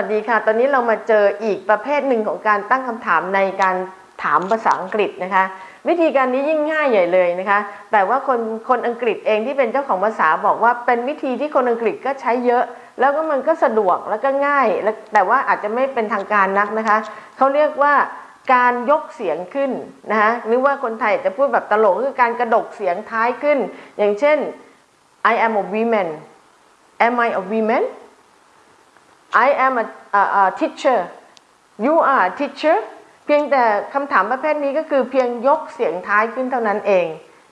สวัสดีค่ะ ตอนนี้เรามาเจออีกประเภทหนึ่งของการตั้งคำถามในการถามภาษาอังกฤษนะคะ วิธีการนี้ยิ่งง่ายใหญ่เลยนะคะ แต่ว่าคนคนอังกฤษเองที่เป็นเจ้าของภาษาบอกว่าเป็นวิธีที่คนอังกฤษก็ใช้เยอะ แล้วก็มันก็สะดวกแล้วก็ง่ายแแต่ว่าอาจจะไม่เป็นทางการนักนะคะเขาเรียกว่าการยกเสียงขึ้นนะคะหรือว่าคนไทยจะพูดแบบตลกคือการกระดกเสียงท้ายขึ้น อย่างเช่น I am a woman am I a woman I am a, a, a teacher you are a teacher เพียงแต่คำถามประเภทนี้ก็คือเพียงยกเสียงท้ายขึ้นเท่านั้นเอง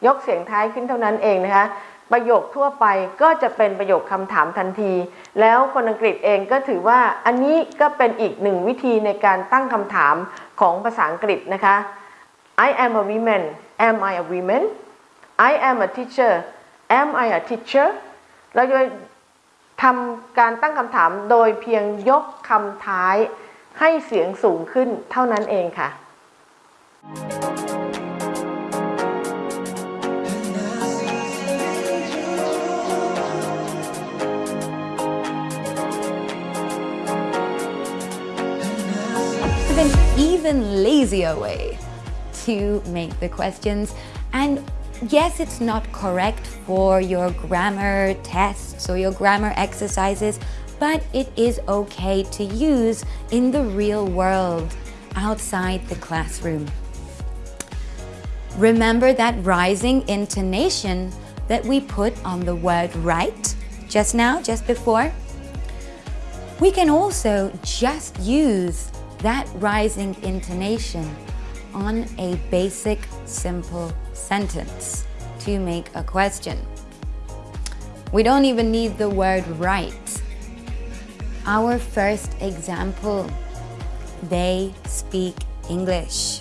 ยกเสียงท้ายขึ้นเท่านั้นเองนะคะประโยคทั่วไปก็จะเป็นประโยคคำถามทันที แล้วคนอังกฤษเองก็ถือว่าอันนี้ก็เป็นอีกหนึ่งวิธีในการตั้งคำถามของภาษาอังกฤษนะคะ I am a woman am I a woman I am a teacher am I a teacher เราจะ ทำการตั้งคำถามโดยเพียงยกคำท้ายให้เสียงสูงขึ้นเท่านั้นเองค่ะ But an even lazier way to make the questions. And yes, it's not correct for your grammar tests or your grammar exercises, but it is okay to use in the real world outside the classroom. Remember that rising intonation that we put on the word right just now, just before? We can also just use that rising intonation on a basic simple sentence to make a question. We don't even need the word right. Our first example, they speak English.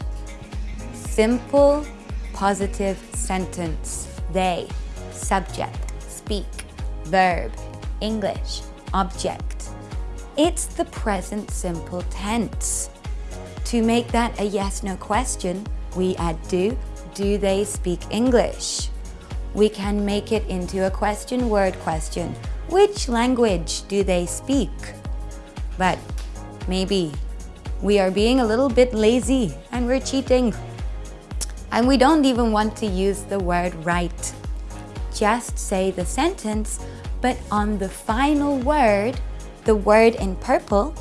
Simple positive sentence. They, subject, speak, verb, English, object. It's the present simple tense. To make that a yes no question, we add do. Do they speak English? We can make it into a question word question. Which language do they speak? But maybe we are being a little bit lazy and we're cheating. And we don't even want to use the word right. Just say the sentence, but on the final word, the word in purple,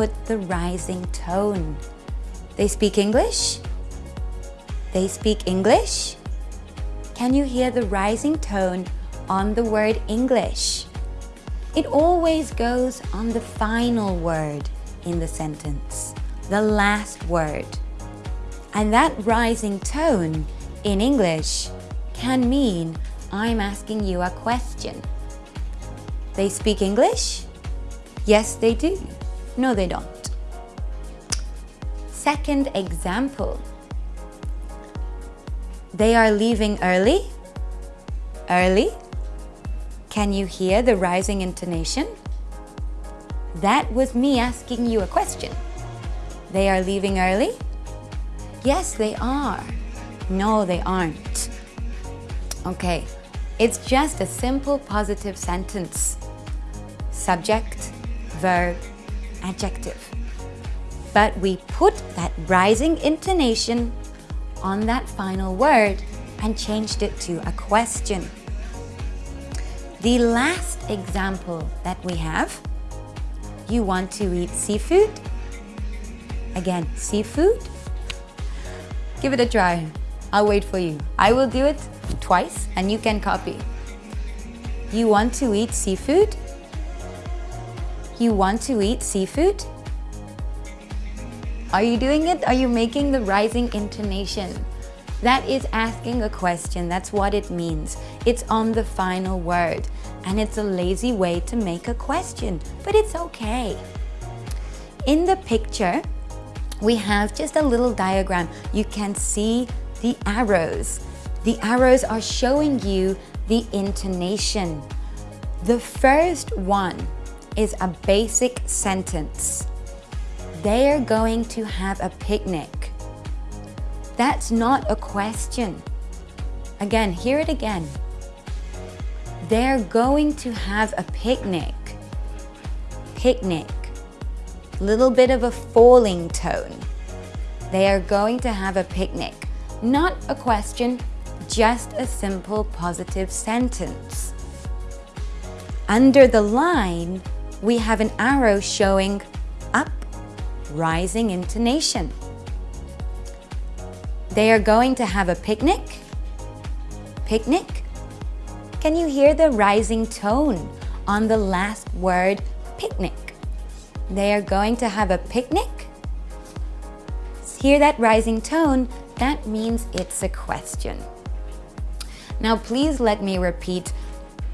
put the rising tone. They speak English? They speak English? Can you hear the rising tone on the word English? It always goes on the final word in the sentence, the last word. And that rising tone in English can mean I'm asking you a question. They speak English? Yes, they do. No, they don't. Second example. They are leaving early? Early? Can you hear the rising intonation? That was me asking you a question. They are leaving early? Yes, they are. No, they aren't. Okay, it's just a simple positive sentence. Subject, verb, adjective. But we put that rising intonation on that final word and changed it to a question. The last example that we have, you want to eat seafood? Again, seafood? Give it a try. I'll wait for you. I will do it twice and you can copy. You want to eat seafood? You want to eat seafood? Are you doing it? Are you making the rising intonation? That is asking a question. That's what it means. It's on the final word. And it's a lazy way to make a question, but it's okay. In the picture, we have just a little diagram. You can see the arrows. The arrows are showing you the intonation. The first one is a basic sentence. They're going to have a picnic. That's not a question. Again, hear it again. They're going to have a picnic. picnic. Little bit of a falling tone. They are going to have a picnic. Not a question, just a simple positive sentence. Under the line, we have an arrow showing up, rising intonation. They are going to have a picnic. Picnic. Can you hear the rising tone on the last word picnic? They are going to have a picnic. Hear that rising tone? That means it's a question. Now please let me repeat,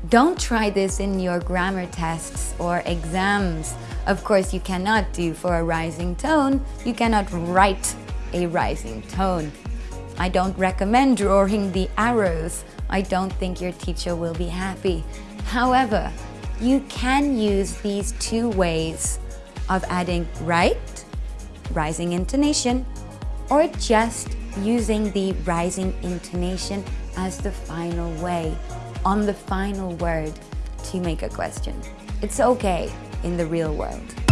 don't try this in your grammar tests or exams. Of course, you cannot do for a rising tone. You cannot write a rising tone. I don't recommend drawing the arrows. I don't think your teacher will be happy. However, you can use these two ways of adding right, rising intonation, or just using the rising intonation as the final way, on the final word to make a question. It's okay in the real world.